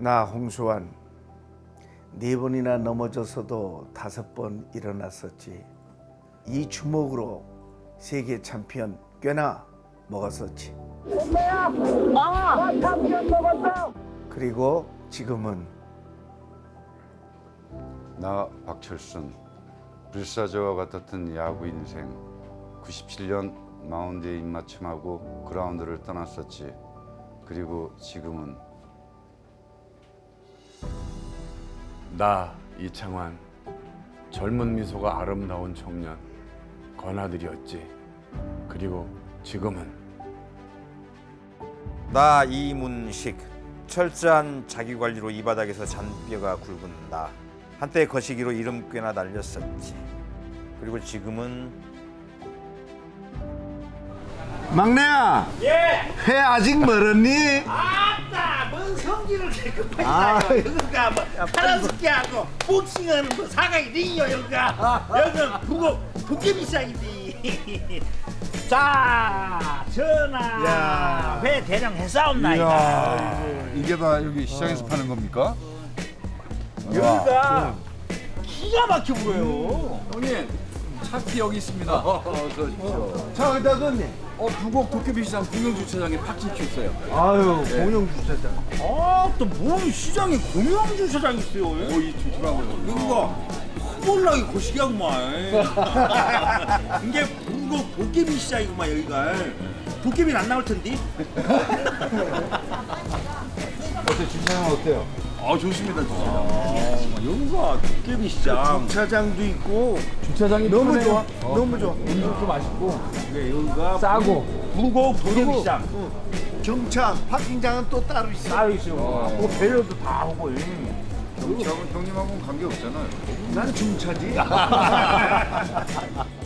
나 홍수환 네 번이나 넘어져서도 다섯 번 일어났었지. 이 주먹으로 세계 챔피언 꽤나 먹었었지. 그리고 지금은 나 박철순 불사조와 같았던 야구 인생. 97년 마운드에 입맞춤하고 그라운드를 떠났었지. 그리고 지금은 나 이창환. 젊은 미소가 아름다운 청년. 건아들이었지. 그리고 지금은. 나 이문식. 철저한 자기관리로 이 바닥에서 잔뼈가 굵은 나. 한때 거시기로 이름 꽤나 날렸었지. 그리고 지금은. 막내야. 예. 회 아직 멀었니? 아따 뭔 성질을 이렇게 급하게 여기가 뭐 파란스키하고 복싱하는 뭐 사각이 링이요 여기가. 여기는 북어 시장이지 자 전하. 야. 회 대령 해싸움나이다. 이게 다 여기 시장에서 파는 겁니까? 여기가 기가 막혀 보여요. 형님 차키 여기 있습니다. 자, 어디다 넣니? 어 부곡 도깨비 시장 공영 주차장에 파킹 있어요. 아유, 공영 주차장. 아 또 뭔 시장에 공영 주차장 있어요 오이 주차장을. 여기가 몰라게 거시기하구만 이게 북어 도깨비 시장이구만 여기가 도깨비는 안 나올 텐데 어때 주차장 어때요? 아 좋습니다. 주차장. 여기가 도깨비 시장 주차장도 있고 주차장이 너무 편해요. 좋아. 어, 너무 좋아. 음식도 맛있고 네, 여기가 싸고. 부곡 도깨비 시장 경차 파킹장은 또 따로 있어. 따로 있어요 뭐 배려도 다 하고 경찰은 형님하고는 관계 없잖아요. 난 중차지.